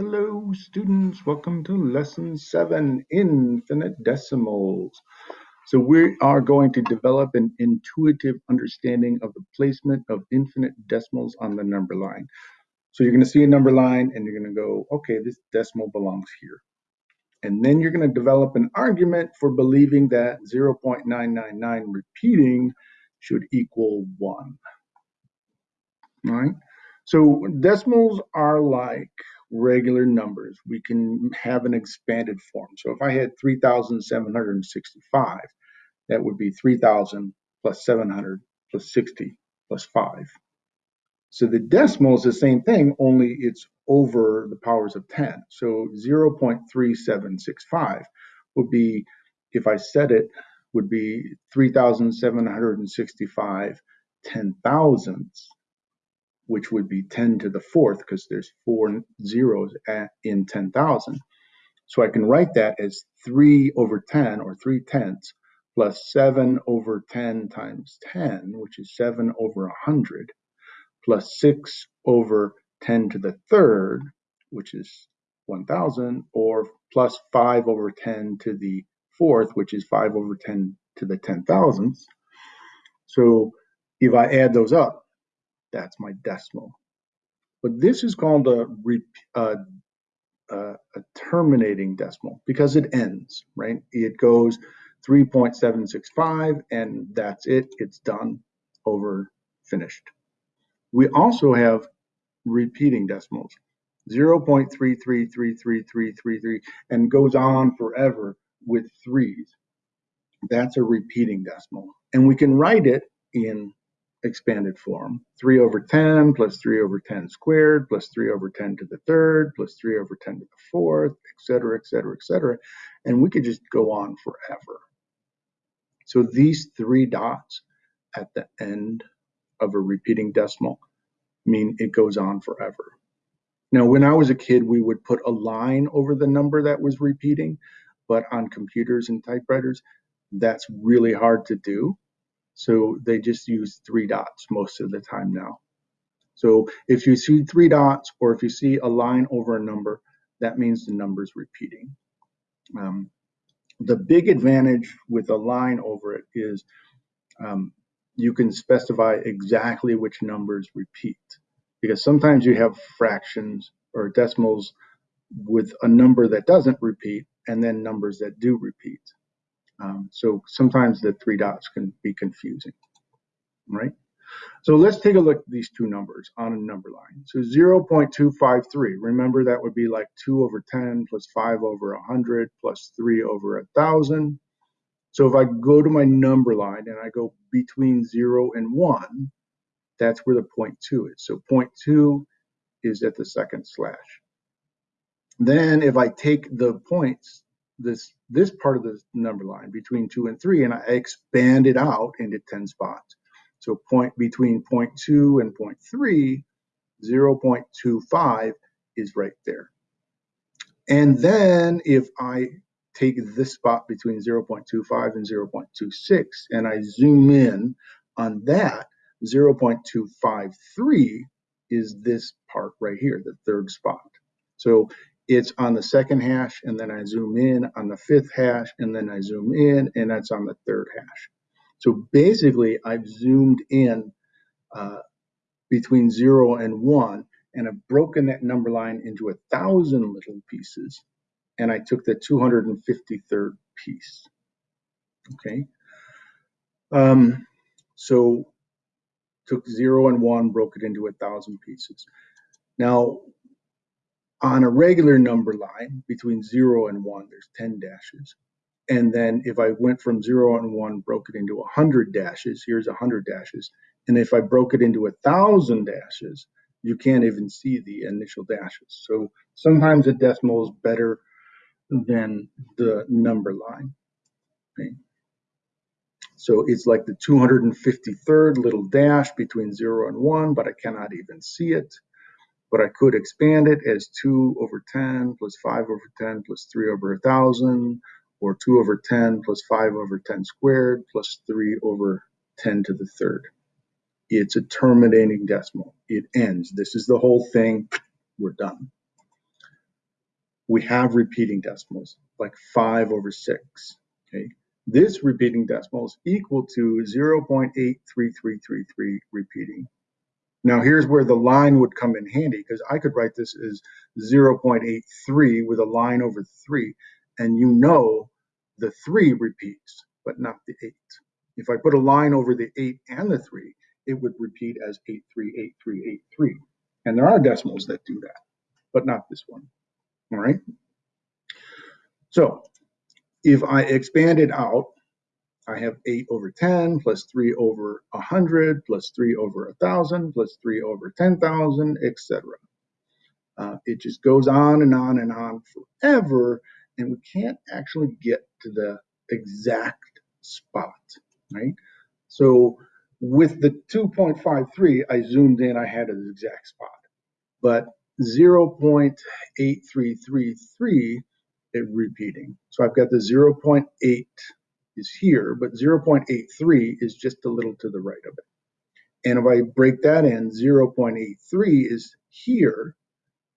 Hello students, welcome to lesson seven, infinite decimals. So we are going to develop an intuitive understanding of the placement of infinite decimals on the number line. So you're gonna see a number line and you're gonna go, okay, this decimal belongs here. And then you're gonna develop an argument for believing that 0.999 repeating should equal one, all right? So decimals are like regular numbers. We can have an expanded form. So if I had 3,765, that would be 3,000 plus 700 plus 60 plus 5. So the decimal is the same thing, only it's over the powers of 10. So 0.3765 would be, if I said it, would be 3,765 ten thousandths which would be 10 to the fourth because there's four zeros at, in 10,000. So I can write that as 3 over 10 or 3 tenths plus 7 over 10 times 10, which is 7 over 100, plus 6 over 10 to the third, which is 1,000, or plus 5 over 10 to the fourth, which is 5 over 10 to the 10 thousandths. So if I add those up, that's my decimal. But this is called a, uh, uh, a terminating decimal because it ends, right? It goes 3.765 and that's it. It's done, over, finished. We also have repeating decimals, 0.333333 and goes on forever with threes. That's a repeating decimal. And we can write it in expanded form. 3 over 10 plus 3 over 10 squared plus 3 over 10 to the third plus 3 over 10 to the fourth, etc., etc., etc. And we could just go on forever. So these three dots at the end of a repeating decimal mean it goes on forever. Now, when I was a kid, we would put a line over the number that was repeating, but on computers and typewriters, that's really hard to do so they just use three dots most of the time now. So if you see three dots or if you see a line over a number, that means the number is repeating. Um, the big advantage with a line over it is um, you can specify exactly which numbers repeat because sometimes you have fractions or decimals with a number that doesn't repeat and then numbers that do repeat. Um, so sometimes the three dots can be confusing, right? So let's take a look at these two numbers on a number line. So 0.253, remember that would be like 2 over 10 plus 5 over 100 plus 3 over 1,000. So if I go to my number line and I go between 0 and 1, that's where the point 2 is. So point 2 is at the second slash. Then if I take the points this this part of the number line between two and three, and I expand it out into 10 spots. So point between point two and point three, 0.25 is right there. And then if I take this spot between 0.25 and 0.26 and I zoom in on that, 0.253 is this part right here, the third spot. So it's on the second hash and then I zoom in on the fifth hash and then I zoom in and that's on the third hash. So basically I've zoomed in uh, between zero and one and I've broken that number line into a thousand little pieces and I took the 253rd piece. Okay. Um, so took zero and one, broke it into a thousand pieces. Now, on a regular number line between zero and one, there's 10 dashes. And then if I went from zero and one, broke it into 100 dashes, here's 100 dashes. And if I broke it into a thousand dashes, you can't even see the initial dashes. So sometimes a decimal is better than the number line. Okay. So it's like the 253rd little dash between zero and one, but I cannot even see it but I could expand it as 2 over 10 plus 5 over 10 plus 3 over 1,000, or 2 over 10 plus 5 over 10 squared plus 3 over 10 to the third. It's a terminating decimal. It ends. This is the whole thing. We're done. we have repeating decimals, like 5 over 6. Okay, This repeating decimal is equal to 0.83333 repeating. Now here's where the line would come in handy because I could write this as 0.83 with a line over 3 and you know the 3 repeats but not the 8. If I put a line over the 8 and the 3 it would repeat as 838383 and there are decimals that do that but not this one. All right. So if I expand it out I have 8 over 10 plus 3 over 100 plus 3 over 1,000 plus 3 over 10,000, etc. Uh, it just goes on and on and on forever, and we can't actually get to the exact spot, right? So with the 2.53, I zoomed in, I had an exact spot. But 0.8333 it repeating. So I've got the 0.8 is here, but 0.83 is just a little to the right of it. And if I break that in, 0.83 is here,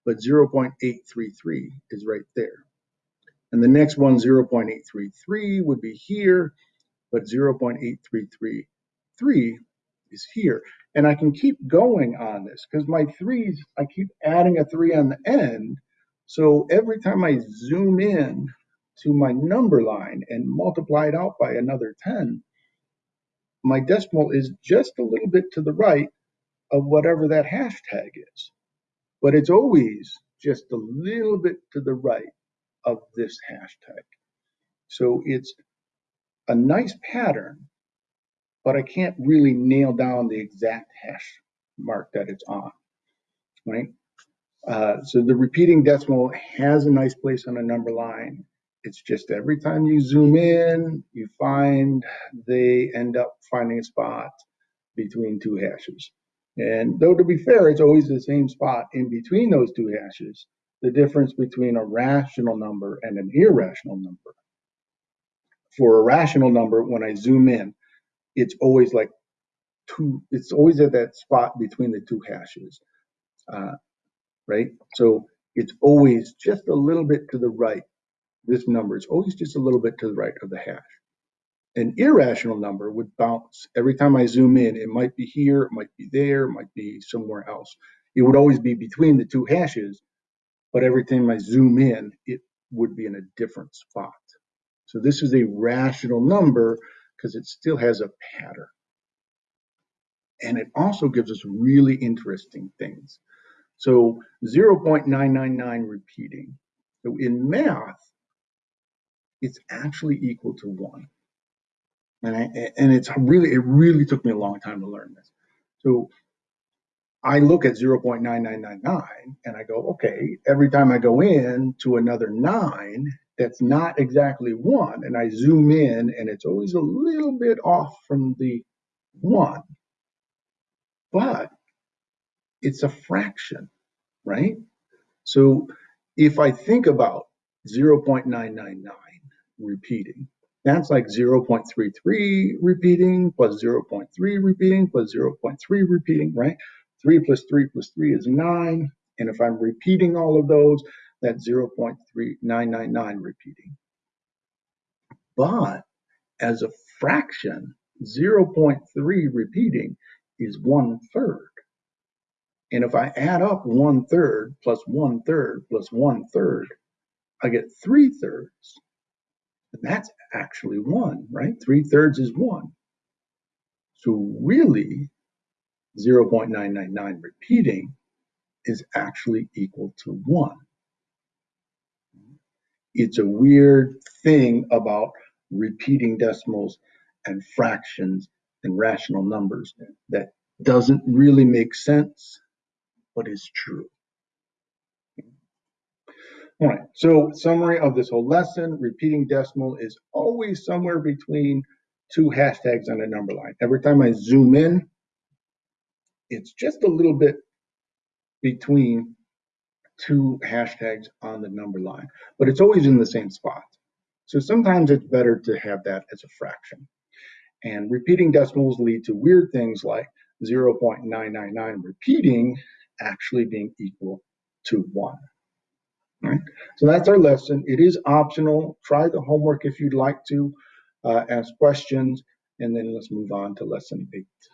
but 0.833 is right there. And the next one, 0.833 would be here, but 0.8333 is here. And I can keep going on this because my threes, I keep adding a three on the end. So every time I zoom in to my number line and multiply it out by another 10, my decimal is just a little bit to the right of whatever that hashtag is. But it's always just a little bit to the right of this hashtag. So it's a nice pattern, but I can't really nail down the exact hash mark that it's on, right? Uh, so the repeating decimal has a nice place on a number line. It's just every time you zoom in, you find they end up finding a spot between two hashes. And though to be fair, it's always the same spot in between those two hashes, the difference between a rational number and an irrational number. For a rational number, when I zoom in, it's always like two, it's always at that spot between the two hashes, uh, right? So it's always just a little bit to the right this number is always just a little bit to the right of the hash. An irrational number would bounce every time I zoom in. It might be here, it might be there, it might be somewhere else. It would always be between the two hashes, but every time I zoom in, it would be in a different spot. So this is a rational number because it still has a pattern. And it also gives us really interesting things. So 0.999 repeating. So in math, it's actually equal to one. And, I, and it's really, it really took me a long time to learn this. So I look at 0.9999 and I go, okay, every time I go in to another nine, that's not exactly one. And I zoom in and it's always a little bit off from the one. But it's a fraction, right? So if I think about 0.999, repeating. That's like 0.33 repeating plus 0.3 repeating plus 0.3 repeating, right? 3 plus 3 plus 3 is 9. And if I'm repeating all of those, that's 0.3999 repeating. But as a fraction, 0.3 repeating is one third. And if I add up one third plus one third plus one third, I get three thirds. And that's actually one, right? Three thirds is one. So really, 0.999 repeating is actually equal to one. It's a weird thing about repeating decimals and fractions and rational numbers that doesn't really make sense, but is true. All right, so summary of this whole lesson, repeating decimal is always somewhere between two hashtags on a number line. Every time I zoom in, it's just a little bit between two hashtags on the number line, but it's always in the same spot. So sometimes it's better to have that as a fraction. And repeating decimals lead to weird things like 0.999 repeating actually being equal to 1. Right. So that's our lesson. It is optional. Try the homework if you'd like to. Uh, ask questions, and then let's move on to lesson eight.